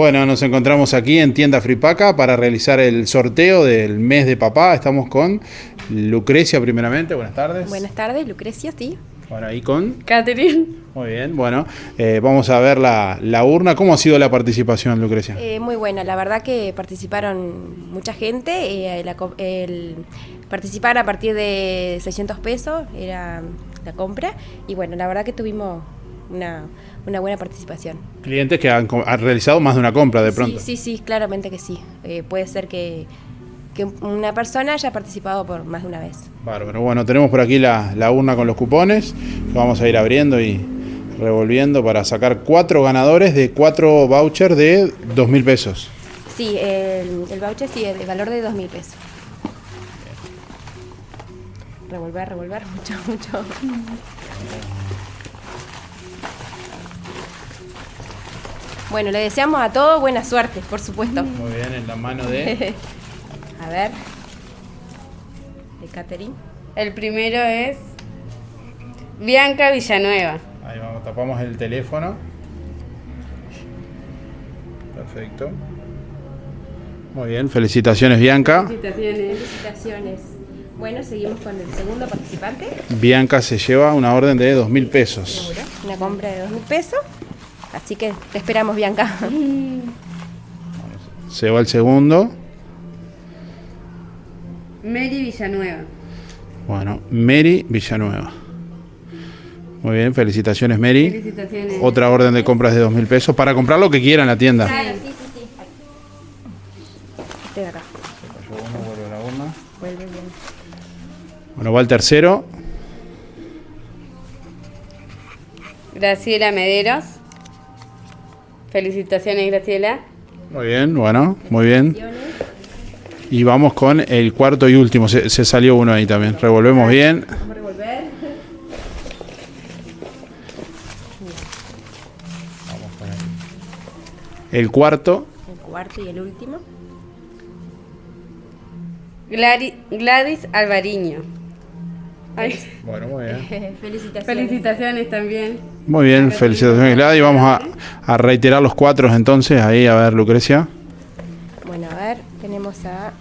Bueno, nos encontramos aquí en Tienda Fripaca para realizar el sorteo del mes de papá. Estamos con Lucrecia primeramente. Buenas tardes. Buenas tardes, Lucrecia, sí. Bueno, ahí con... Catherine. Muy bien, bueno, eh, vamos a ver la, la, urna. ¿Cómo ha sido la participación, Lucrecia? Eh, muy buena, la verdad que participaron mucha gente. Eh, la, el, participar a partir de 600 pesos era la compra. Y bueno, la verdad que tuvimos una, una buena participación. Clientes que han, han, realizado más de una compra de pronto. Sí, sí, sí claramente que sí. Eh, puede ser que, que, una persona haya participado por más de una vez. Bárbaro. Bueno, tenemos por aquí la, la urna con los cupones. Vamos a ir abriendo y revolviendo para sacar cuatro ganadores de cuatro vouchers de dos mil pesos. Sí, el, el voucher sí, de valor de dos mil pesos. Revolver, revolver, mucho, mucho. Bueno, le deseamos a todos buena suerte, por supuesto. Muy bien, en la mano de... a ver. De Catherine. El primero es Bianca Villanueva. Ahí vamos, tapamos el teléfono. Perfecto. Muy bien, felicitaciones Bianca. Felicitaciones. Felicitaciones. Bueno, seguimos con el segundo participante. Bianca se lleva una orden de dos mil pesos. Seguro. Una compra de dos mil pesos. Así que te esperamos, Bianca. Se va el segundo. Mary Villanueva. Bueno, Mary Villanueva. Muy bien, felicitaciones Mary. Felicitaciones. Otra orden de compras de dos mil pesos para comprar lo que quiera en la tienda. Claro, sí, sí, sí. Este de acá. vuelve la urna. Vuelve bien. Bueno, va el tercero. Graciela Mederos. Felicitaciones, Graciela. Muy bien, bueno, muy bien. Y vamos con el cuarto y último. Se, se salió uno ahí también. Revolvemos bien. Vamos a revolver. El cuarto. El cuarto y el último. Gladys Alvariño. Ay, Bueno, muy bien. Felicitaciones. felicitaciones también. Muy bien, felicitaciones Gladys. Vamos a, a reiterar los cuatro entonces. Ahí, a ver, Lucrecia. Bueno, a ver, tenemos a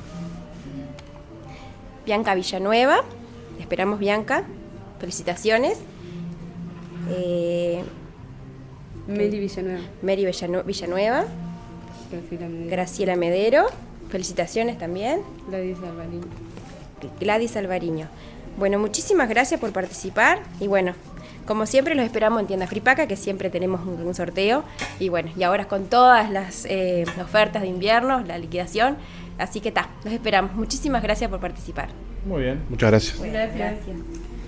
Bianca Villanueva. Te esperamos, Bianca. Felicitaciones. Eh, Mary Villanueva. Mary Villanu- Villanueva. Graciela Mederos. Graciela Medero. Felicitaciones también. Gladys Alvariño. Gladys Alvariño. Bueno, muchísimas gracias por participar y bueno, como siempre los esperamos en Tienda Fripaca, que siempre tenemos un, un sorteo y bueno, y ahora con todas las eh, ofertas de invierno, la liquidación, así que está, los esperamos. Muchísimas gracias por participar. Muy bien. Muchas gracias. Bueno, Gracias. gracias.